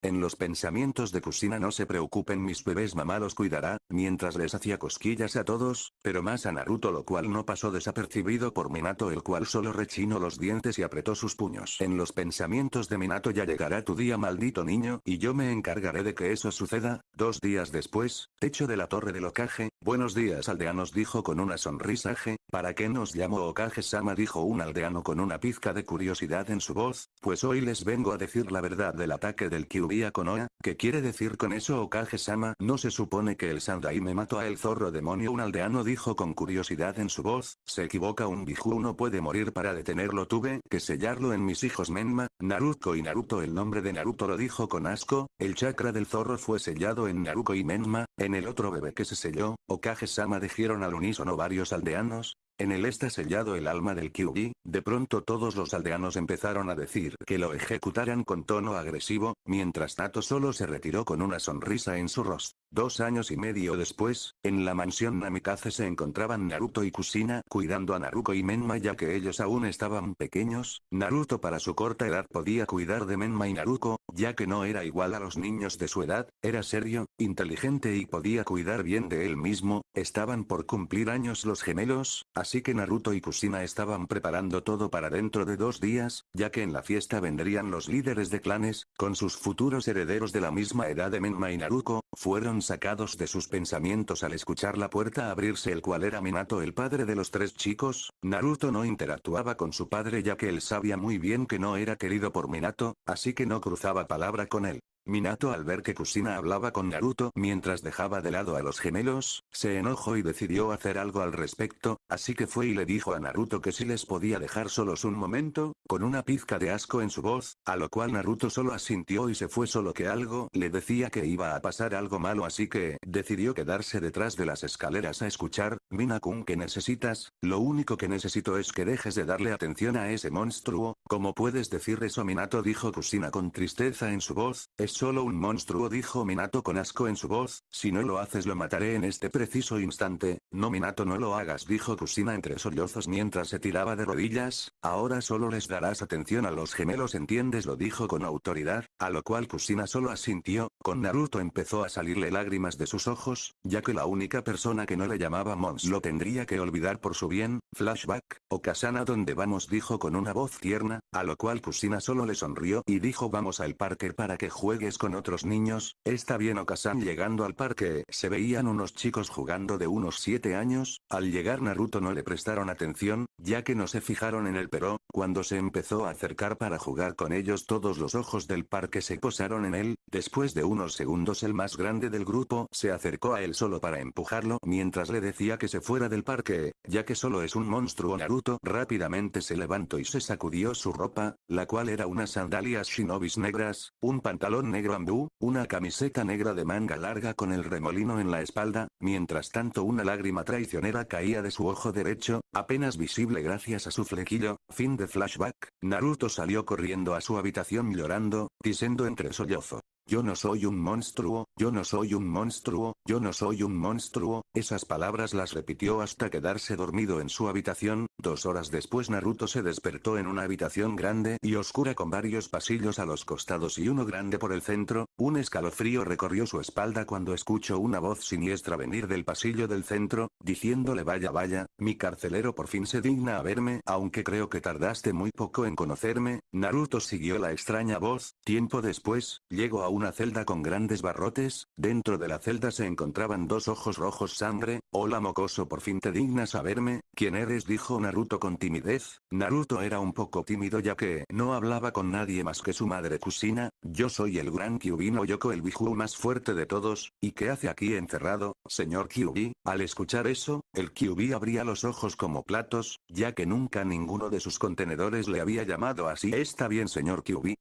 En los pensamientos de Kusina no se preocupen mis bebés mamá los cuidará, mientras les hacía cosquillas a todos, pero más a Naruto lo cual no pasó desapercibido por Minato el cual solo rechinó los dientes y apretó sus puños. En los pensamientos de Minato ya llegará tu día maldito niño y yo me encargaré de que eso suceda, dos días después, techo de la torre del Okage, buenos días aldeanos dijo con una sonrisa ¿para qué nos llamo Okage-sama dijo un aldeano con una pizca de curiosidad en su voz, pues hoy les vengo a decir la verdad del ataque del Kyuubi con Konoha, ¿qué quiere decir con eso Okage-sama? No se supone que el Sandai me mató a el zorro demonio. Un aldeano dijo con curiosidad en su voz, se equivoca un Biju no puede morir para detenerlo. Tuve que sellarlo en mis hijos Menma, Naruto y Naruto el nombre de Naruto lo dijo con asco, el chakra del zorro fue sellado en Naruto y Menma, en el otro bebé que se selló, Okage-sama dijeron al unísono varios aldeanos, en él está sellado el alma del Kyuubi, de pronto todos los aldeanos empezaron a decir que lo ejecutaran con tono agresivo, mientras Nato solo se retiró con una sonrisa en su rostro. Dos años y medio después, en la mansión Namikaze se encontraban Naruto y Kusina cuidando a Naruto y Menma ya que ellos aún estaban pequeños, Naruto para su corta edad podía cuidar de Menma y Naruto, ya que no era igual a los niños de su edad, era serio, inteligente y podía cuidar bien de él mismo, estaban por cumplir años los gemelos, así que Naruto y Kusina estaban preparando todo para dentro de dos días, ya que en la fiesta vendrían los líderes de clanes, con sus futuros herederos de la misma edad de Menma y Naruto, fueron sacados de sus pensamientos al escuchar la puerta abrirse el cual era Minato el padre de los tres chicos, Naruto no interactuaba con su padre ya que él sabía muy bien que no era querido por Minato, así que no cruzaba palabra con él. Minato al ver que Kusina hablaba con Naruto mientras dejaba de lado a los gemelos, se enojó y decidió hacer algo al respecto, así que fue y le dijo a Naruto que si les podía dejar solos un momento, con una pizca de asco en su voz, a lo cual Naruto solo asintió y se fue solo que algo le decía que iba a pasar algo malo así que, decidió quedarse detrás de las escaleras a escuchar, Minakun que necesitas, lo único que necesito es que dejes de darle atención a ese monstruo, ¿cómo puedes decir eso Minato dijo Kusina con tristeza en su voz, es solo un monstruo dijo Minato con asco en su voz, si no lo haces lo mataré en este preciso instante, no Minato no lo hagas dijo Kusina entre sollozos mientras se tiraba de rodillas, ahora solo les darás atención a los gemelos entiendes lo dijo con autoridad, a lo cual Kusina solo asintió, con Naruto empezó a salirle lágrimas de sus ojos, ya que la única persona que no le llamaba Mons lo tendría que olvidar por su bien, flashback, o Kasana donde vamos dijo con una voz tierna, a lo cual Kusina solo le sonrió y dijo vamos al parque para que juegue con otros niños, está bien Okasan llegando al parque, se veían unos chicos jugando de unos 7 años, al llegar Naruto no le prestaron atención, ya que no se fijaron en él pero, cuando se empezó a acercar para jugar con ellos todos los ojos del parque se posaron en él, después de unos segundos el más grande del grupo se acercó a él solo para empujarlo mientras le decía que se fuera del parque, ya que solo es un monstruo Naruto rápidamente se levantó y se sacudió su ropa, la cual era unas sandalias shinobis negras, un pantalón negro ambú, una camiseta negra de manga larga con el remolino en la espalda, mientras tanto una lágrima traicionera caía de su ojo derecho, apenas visible gracias a su flequillo, fin de flashback, Naruto salió corriendo a su habitación llorando, diciendo entre sollozo. Yo no soy un monstruo, yo no soy un monstruo, yo no soy un monstruo, esas palabras las repitió hasta quedarse dormido en su habitación, dos horas después Naruto se despertó en una habitación grande y oscura con varios pasillos a los costados y uno grande por el centro, un escalofrío recorrió su espalda cuando escuchó una voz siniestra venir del pasillo del centro, diciéndole vaya vaya, mi carcelero por fin se digna a verme aunque creo que tardaste muy poco en conocerme, Naruto siguió la extraña voz, tiempo después, llegó a una celda con grandes barrotes, dentro de la celda se encontraban dos ojos rojos sangre, hola mocoso por fin te dignas a verme, ¿quién eres? dijo Naruto con timidez, Naruto era un poco tímido ya que no hablaba con nadie más que su madre Kusina, yo soy el gran Kyubino Yoko el Biju más fuerte de todos, ¿y qué hace aquí encerrado, señor Kyubi? Al escuchar eso, el Kyubi abría los ojos como platos, ya que nunca ninguno de sus contenedores le había llamado así. Está bien señor Kyubi,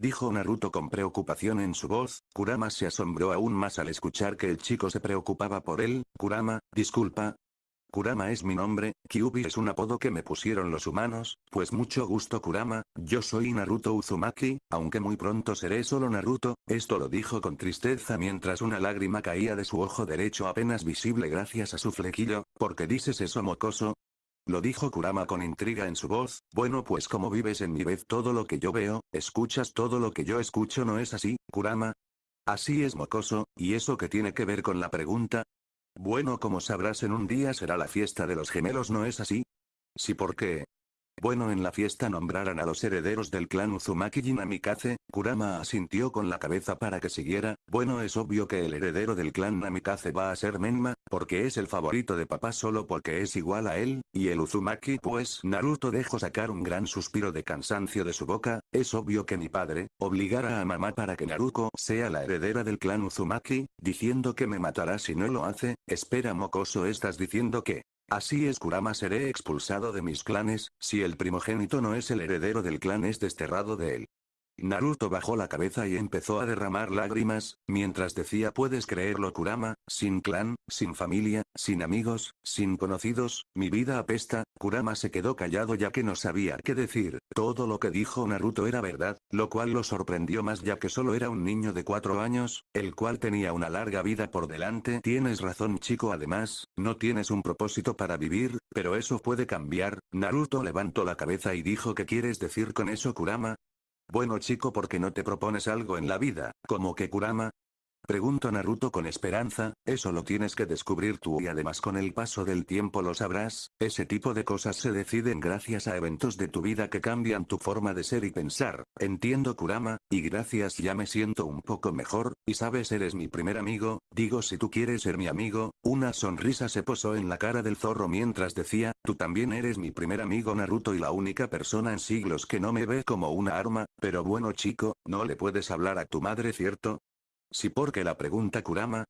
Dijo Naruto con preocupación en su voz, Kurama se asombró aún más al escuchar que el chico se preocupaba por él, Kurama, disculpa. Kurama es mi nombre, Kyubi es un apodo que me pusieron los humanos, pues mucho gusto Kurama, yo soy Naruto Uzumaki, aunque muy pronto seré solo Naruto, esto lo dijo con tristeza mientras una lágrima caía de su ojo derecho apenas visible gracias a su flequillo, ¿por qué dices eso mocoso? Lo dijo Kurama con intriga en su voz, bueno pues como vives en mi vez todo lo que yo veo, escuchas todo lo que yo escucho ¿no es así, Kurama? Así es mocoso, ¿y eso qué tiene que ver con la pregunta? Bueno como sabrás en un día será la fiesta de los gemelos ¿no es así? Sí ¿por qué? Bueno en la fiesta nombraran a los herederos del clan Uzumaki y Namikaze, Kurama asintió con la cabeza para que siguiera, bueno es obvio que el heredero del clan Namikaze va a ser Menma, porque es el favorito de papá solo porque es igual a él, y el Uzumaki pues Naruto dejó sacar un gran suspiro de cansancio de su boca, es obvio que mi padre, obligará a mamá para que Naruto sea la heredera del clan Uzumaki, diciendo que me matará si no lo hace, espera mocoso estás diciendo que, Así es Kurama seré expulsado de mis clanes, si el primogénito no es el heredero del clan es desterrado de él. Naruto bajó la cabeza y empezó a derramar lágrimas, mientras decía puedes creerlo Kurama, sin clan, sin familia, sin amigos, sin conocidos, mi vida apesta, Kurama se quedó callado ya que no sabía qué decir, todo lo que dijo Naruto era verdad, lo cual lo sorprendió más ya que solo era un niño de cuatro años, el cual tenía una larga vida por delante. Tienes razón chico además, no tienes un propósito para vivir, pero eso puede cambiar, Naruto levantó la cabeza y dijo ¿qué quieres decir con eso Kurama? Bueno chico ¿por qué no te propones algo en la vida, como que Kurama? Pregunto Naruto con esperanza, eso lo tienes que descubrir tú y además con el paso del tiempo lo sabrás, ese tipo de cosas se deciden gracias a eventos de tu vida que cambian tu forma de ser y pensar, entiendo Kurama, y gracias ya me siento un poco mejor, y sabes eres mi primer amigo, digo si tú quieres ser mi amigo, una sonrisa se posó en la cara del zorro mientras decía, tú también eres mi primer amigo Naruto y la única persona en siglos que no me ve como una arma, pero bueno chico, no le puedes hablar a tu madre cierto, ¿Sí porque la pregunta Kurama?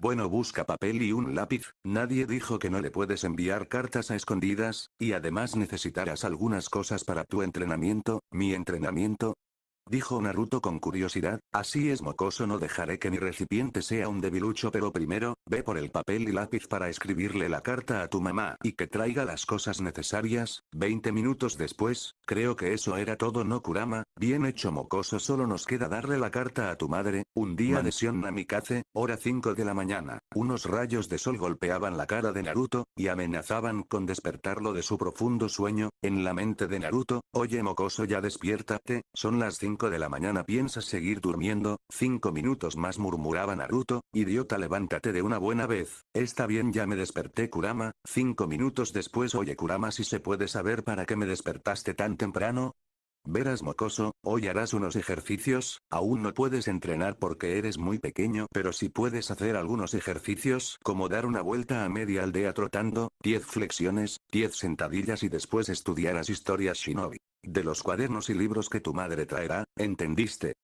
Bueno busca papel y un lápiz, nadie dijo que no le puedes enviar cartas a escondidas, y además necesitarás algunas cosas para tu entrenamiento, mi entrenamiento, Dijo Naruto con curiosidad, así es mocoso no dejaré que mi recipiente sea un debilucho pero primero, ve por el papel y lápiz para escribirle la carta a tu mamá y que traiga las cosas necesarias, 20 minutos después, creo que eso era todo no Kurama, bien hecho mocoso solo nos queda darle la carta a tu madre, un día de Sion Namikaze, hora 5 de la mañana, unos rayos de sol golpeaban la cara de Naruto, y amenazaban con despertarlo de su profundo sueño, en la mente de Naruto, oye mocoso ya despiértate, son las 5 de la mañana piensas seguir durmiendo, cinco minutos más murmuraba Naruto, idiota levántate de una buena vez, está bien ya me desperté Kurama, cinco minutos después oye Kurama si se puede saber para qué me despertaste tan temprano, Verás mocoso, hoy harás unos ejercicios, aún no puedes entrenar porque eres muy pequeño pero si puedes hacer algunos ejercicios como dar una vuelta a media aldea trotando, 10 flexiones, 10 sentadillas y después estudiarás historias shinobi. De los cuadernos y libros que tu madre traerá, ¿entendiste?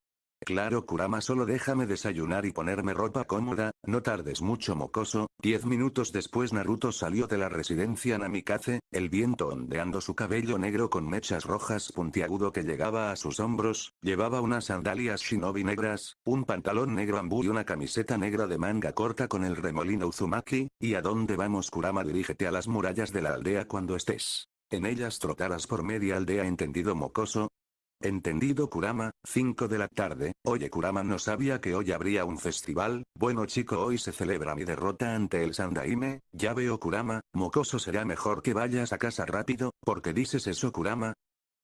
Claro Kurama solo déjame desayunar y ponerme ropa cómoda, no tardes mucho mocoso, diez minutos después Naruto salió de la residencia Namikaze, el viento ondeando su cabello negro con mechas rojas puntiagudo que llegaba a sus hombros, llevaba unas sandalias shinobi negras, un pantalón negro ambú y una camiseta negra de manga corta con el remolino Uzumaki, ¿y a dónde vamos Kurama? Dirígete a las murallas de la aldea cuando estés. En ellas trotarás por media aldea entendido mocoso, Entendido Kurama, 5 de la tarde, oye Kurama no sabía que hoy habría un festival, bueno chico hoy se celebra mi derrota ante el Sandaime, ya veo Kurama, mocoso será mejor que vayas a casa rápido, porque dices eso Kurama,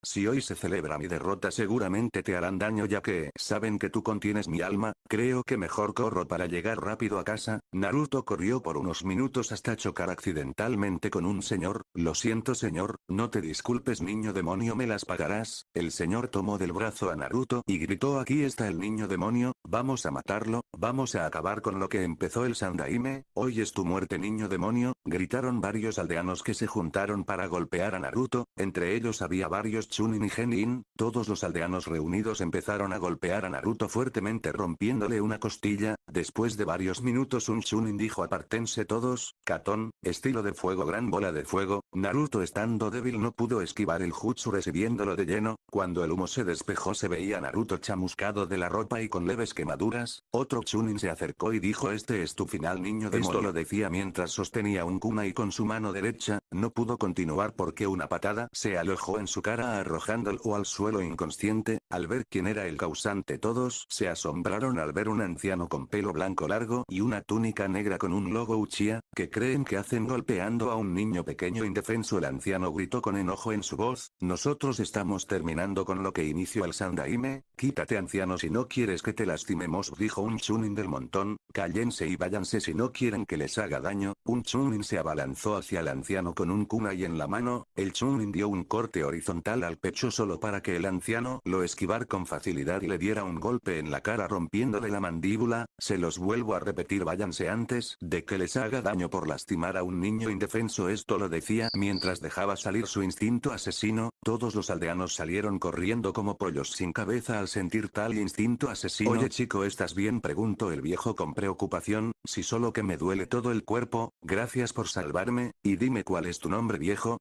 si hoy se celebra mi derrota seguramente te harán daño ya que saben que tú contienes mi alma, creo que mejor corro para llegar rápido a casa, Naruto corrió por unos minutos hasta chocar accidentalmente con un señor, lo siento señor, no te disculpes niño demonio me las pagarás, el señor tomó del brazo a Naruto y gritó aquí está el niño demonio, vamos a matarlo, vamos a acabar con lo que empezó el Sandaime, hoy es tu muerte niño demonio, gritaron varios aldeanos que se juntaron para golpear a Naruto, entre ellos había varios Chunin y Genin, todos los aldeanos reunidos empezaron a golpear a Naruto fuertemente rompiéndole una costilla, después de varios minutos un Chunin dijo apartense todos, Katón, estilo de fuego gran bola de fuego, Naruto estando débil no pudo esquivar el jutsu recibiéndolo de lleno, cuando el humo se despejó se veía a Naruto chamuscado de la ropa y con leves quemaduras, otro Chunin se acercó y dijo este es tu final niño de Esto lo decía mientras sostenía un kunai con su mano derecha, no pudo continuar porque una patada se alojó en su cara arrojándolo al suelo inconsciente, al ver quién era el causante todos se asombraron al ver un anciano con pelo blanco largo y una túnica negra con un logo Uchiha, que creen que hacen golpeando a un niño pequeño indefenso. El anciano gritó con enojo en su voz, nosotros estamos terminando con lo que inició el Sandaime, quítate anciano si no quieres que te lastimemos dijo un chunin del montón, cállense y váyanse si no quieren que les haga daño, un chunin se abalanzó hacia el anciano con un kunai en la mano, el chunin dio un corte horizontal al pecho solo para que el anciano lo esquivar con facilidad y le diera un golpe en la cara rompiéndole la mandíbula, se los vuelvo a repetir váyanse antes de que les haga daño por lastimar a un niño indefenso esto lo decía mientras dejaba salir su instinto asesino, todos los aldeanos salieron corriendo como pollos sin cabeza al sentir tal instinto asesino. Oye chico ¿estás bien? preguntó el viejo con preocupación, si solo que me duele todo el cuerpo, gracias por salvarme, y dime cuál es tu nombre viejo,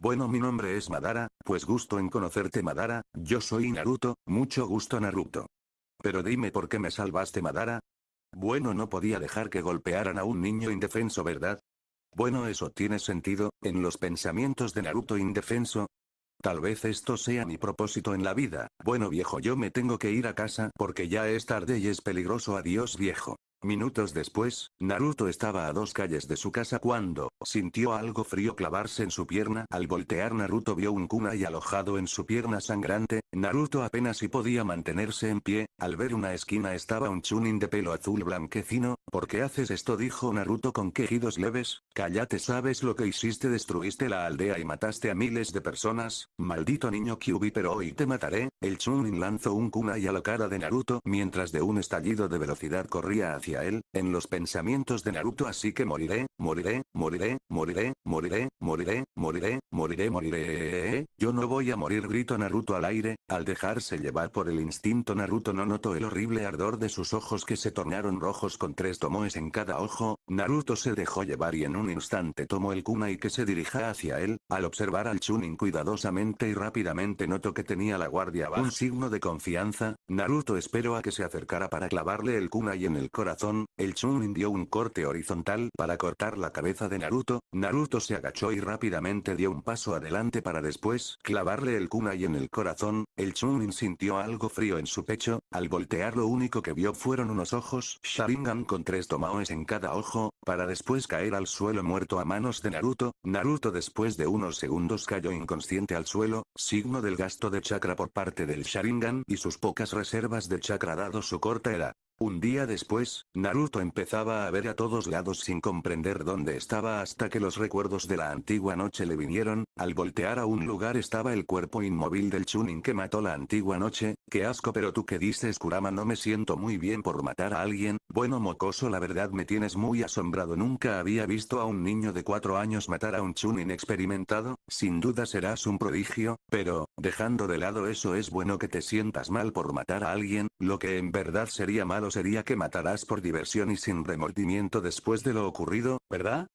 bueno mi nombre es Madara, pues gusto en conocerte Madara, yo soy Naruto, mucho gusto Naruto. Pero dime por qué me salvaste Madara. Bueno no podía dejar que golpearan a un niño indefenso ¿verdad? Bueno eso tiene sentido, en los pensamientos de Naruto indefenso. Tal vez esto sea mi propósito en la vida, bueno viejo yo me tengo que ir a casa porque ya es tarde y es peligroso adiós viejo. Minutos después, Naruto estaba a dos calles de su casa cuando, sintió algo frío clavarse en su pierna. Al voltear Naruto vio un kunai alojado en su pierna sangrante, Naruto apenas si podía mantenerse en pie, al ver una esquina estaba un chunin de pelo azul blanquecino, ¿por qué haces esto? dijo Naruto con quejidos leves, cállate sabes lo que hiciste destruiste la aldea y mataste a miles de personas, maldito niño Kyubi pero hoy te mataré, el chunin lanzó un kunai a la cara de Naruto mientras de un estallido de velocidad corría hacia él, en los pensamientos de Naruto así que moriré, moriré, moriré, moriré, moriré, moriré, moriré, moriré, moriré. Yo no voy a morir gritó Naruto al aire, al dejarse llevar por el instinto Naruto no notó el horrible ardor de sus ojos que se tornaron rojos con tres tomoes en cada ojo, Naruto se dejó llevar y en un instante tomó el kunai que se dirija hacia él, al observar al Chunin cuidadosamente y rápidamente notó que tenía la guardia baja. Un signo de confianza, Naruto esperó a que se acercara para clavarle el kunai en el corazón el Chunin dio un corte horizontal para cortar la cabeza de Naruto, Naruto se agachó y rápidamente dio un paso adelante para después clavarle el kunai en el corazón, el Chunin sintió algo frío en su pecho, al voltear lo único que vio fueron unos ojos Sharingan con tres tomaos en cada ojo, para después caer al suelo muerto a manos de Naruto, Naruto después de unos segundos cayó inconsciente al suelo, signo del gasto de chakra por parte del Sharingan y sus pocas reservas de chakra dado su corta edad. Un día después, Naruto empezaba a ver a todos lados sin comprender dónde estaba hasta que los recuerdos de la antigua noche le vinieron, al voltear a un lugar estaba el cuerpo inmóvil del Chunin que mató la antigua noche, qué asco pero tú que dices Kurama no me siento muy bien por matar a alguien, bueno mocoso la verdad me tienes muy asombrado. Nunca había visto a un niño de cuatro años matar a un Chunin experimentado, sin duda serás un prodigio, pero, dejando de lado eso es bueno que te sientas mal por matar a alguien, lo que en verdad sería malo sería que matarás por diversión y sin remordimiento después de lo ocurrido, ¿verdad?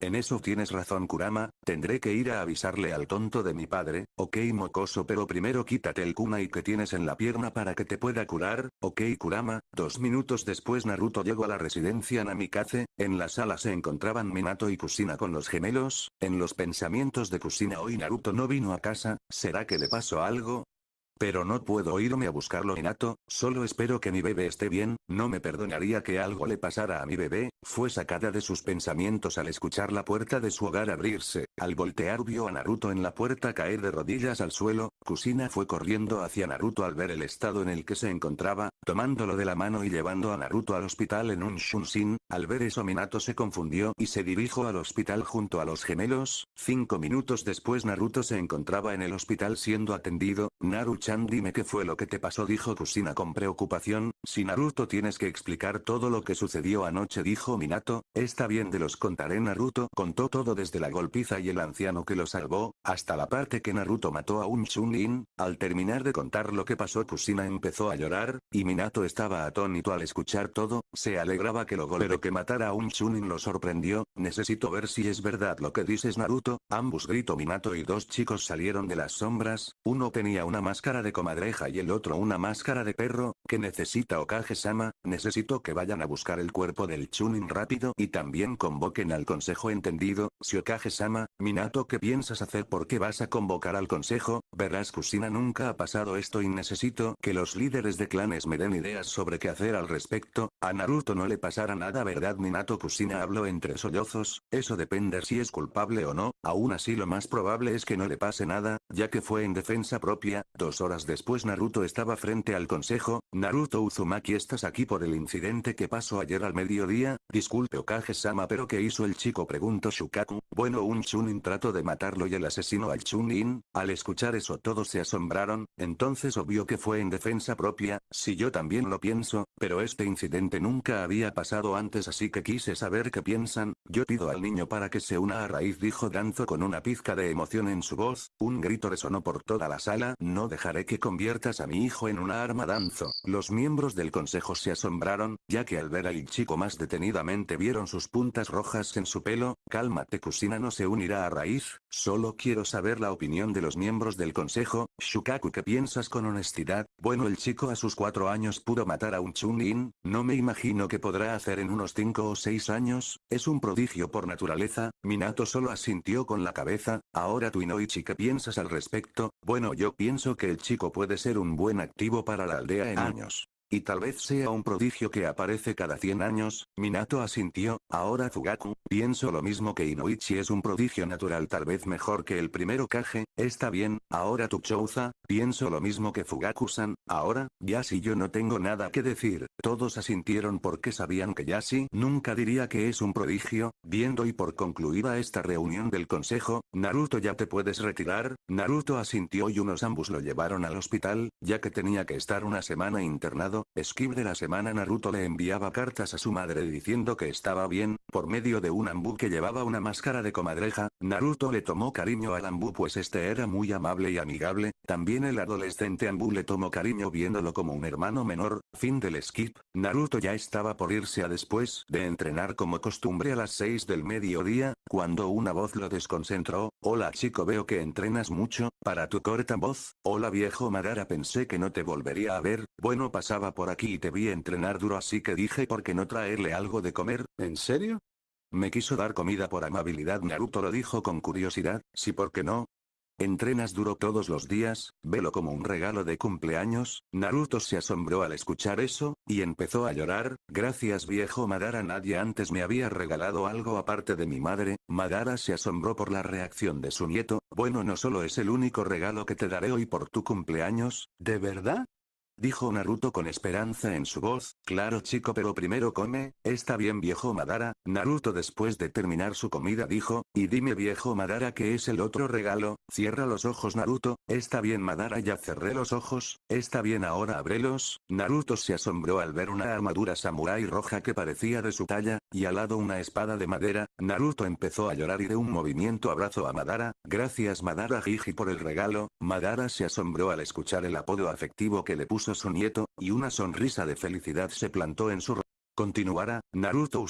En eso tienes razón Kurama, tendré que ir a avisarle al tonto de mi padre, ok mocoso pero primero quítate el kunai que tienes en la pierna para que te pueda curar, ok Kurama, dos minutos después Naruto llegó a la residencia Namikaze, en la sala se encontraban Minato y Kusina con los gemelos, en los pensamientos de Kusina hoy Naruto no vino a casa, ¿será que le pasó algo? Pero no puedo irme a buscarlo Minato, solo espero que mi bebé esté bien, no me perdonaría que algo le pasara a mi bebé, fue sacada de sus pensamientos al escuchar la puerta de su hogar abrirse, al voltear vio a Naruto en la puerta caer de rodillas al suelo, Kusina fue corriendo hacia Naruto al ver el estado en el que se encontraba, tomándolo de la mano y llevando a Naruto al hospital en un Shunshin, al ver eso Minato se confundió y se dirigió al hospital junto a los gemelos, cinco minutos después Naruto se encontraba en el hospital siendo atendido, Naruto dime qué fue lo que te pasó dijo Kusina con preocupación, si Naruto tienes que explicar todo lo que sucedió anoche dijo Minato, está bien de los contaré Naruto. Contó todo desde la golpiza y el anciano que lo salvó, hasta la parte que Naruto mató a un Chunin, al terminar de contar lo que pasó Kusina empezó a llorar, y Minato estaba atónito al escuchar todo, se alegraba que lo golpe pero que matara a un Chunin lo sorprendió, necesito ver si es verdad lo que dices Naruto, ambos gritó Minato y dos chicos salieron de las sombras, uno tenía una máscara de comadreja y el otro una máscara de perro, que necesita Okage-sama, necesito que vayan a buscar el cuerpo del Chunin rápido y también convoquen al consejo entendido, si Okage-sama, Minato ¿qué piensas hacer? ¿Por qué vas a convocar al consejo? Verás Kusina nunca ha pasado esto y necesito que los líderes de clanes me den ideas sobre qué hacer al respecto, a Naruto no le pasará nada verdad Minato Kusina habló entre sollozos, eso depende si es culpable o no, aún así lo más probable es que no le pase nada, ya que fue en defensa propia, dos horas después Naruto estaba frente al consejo, Naruto Uzumaki estás aquí por el incidente que pasó ayer al mediodía, disculpe Okage-sama pero ¿qué hizo el chico? preguntó Shukaku, bueno un Chunin trató de matarlo y el asesino al Chunin, al escuchar eso todos se asombraron, entonces obvio que fue en defensa propia, si yo también lo pienso, pero este incidente nunca había pasado antes así que quise saber qué piensan, yo pido al niño para que se una a raíz dijo Danzo con una pizca de emoción en su voz, un grito resonó por toda la sala, no dejaré que conviertas a mi hijo en una arma Danzo. Los miembros del consejo se asombraron, ya que al ver al chico más detenidamente vieron sus puntas rojas en su pelo, cálmate Kusina no se unirá a raíz, solo quiero saber la opinión de los miembros del consejo, Shukaku ¿qué piensas con honestidad? Bueno el chico a sus cuatro años pudo matar a un Chunin, no me imagino que podrá hacer en unos cinco o seis años, es un prodigio por naturaleza, Minato solo asintió con la cabeza, ahora tú Inoichi ¿qué piensas al respecto? Bueno yo pienso que el chico puede ser un buen activo para la aldea en años. Y tal vez sea un prodigio que aparece cada 100 años, Minato asintió, ahora Fugaku, pienso lo mismo que Inoichi es un prodigio natural tal vez mejor que el primero Kage, está bien, ahora Tuchouza, pienso lo mismo que Fugaku-san, ahora, Yashi yo no tengo nada que decir, todos asintieron porque sabían que Yashi nunca diría que es un prodigio, viendo y por concluida esta reunión del consejo, Naruto ya te puedes retirar, Naruto asintió y unos ambos lo llevaron al hospital, ya que tenía que estar una semana internado Skip de la semana Naruto le enviaba cartas a su madre diciendo que estaba bien, por medio de un Ambu que llevaba una máscara de comadreja, Naruto le tomó cariño al Ambu pues este era muy amable y amigable, también el adolescente Ambu le tomó cariño viéndolo como un hermano menor, fin del skip, Naruto ya estaba por irse a después de entrenar como costumbre a las 6 del mediodía, cuando una voz lo desconcentró, hola chico veo que entrenas mucho, para tu corta voz, hola viejo Madara pensé que no te volvería a ver, bueno pasaba por aquí y te vi entrenar duro así que dije por qué no traerle algo de comer, ¿en serio? Me quiso dar comida por amabilidad Naruto lo dijo con curiosidad, sí por qué no, ¿Entrenas duro todos los días? Velo como un regalo de cumpleaños. Naruto se asombró al escuchar eso, y empezó a llorar. Gracias viejo Madara nadie antes me había regalado algo aparte de mi madre. Madara se asombró por la reacción de su nieto. Bueno no solo es el único regalo que te daré hoy por tu cumpleaños. ¿De verdad? Dijo Naruto con esperanza en su voz, claro chico pero primero come, está bien viejo Madara, Naruto después de terminar su comida dijo, y dime viejo Madara que es el otro regalo, cierra los ojos Naruto, está bien Madara ya cerré los ojos, está bien ahora abrelos, Naruto se asombró al ver una armadura samurai roja que parecía de su talla, y al lado una espada de madera, Naruto empezó a llorar y de un movimiento abrazó a Madara, gracias Madara Jiji por el regalo, Madara se asombró al escuchar el apodo afectivo que le puso su nieto, y una sonrisa de felicidad se plantó en su rostro. Continuará, Naruto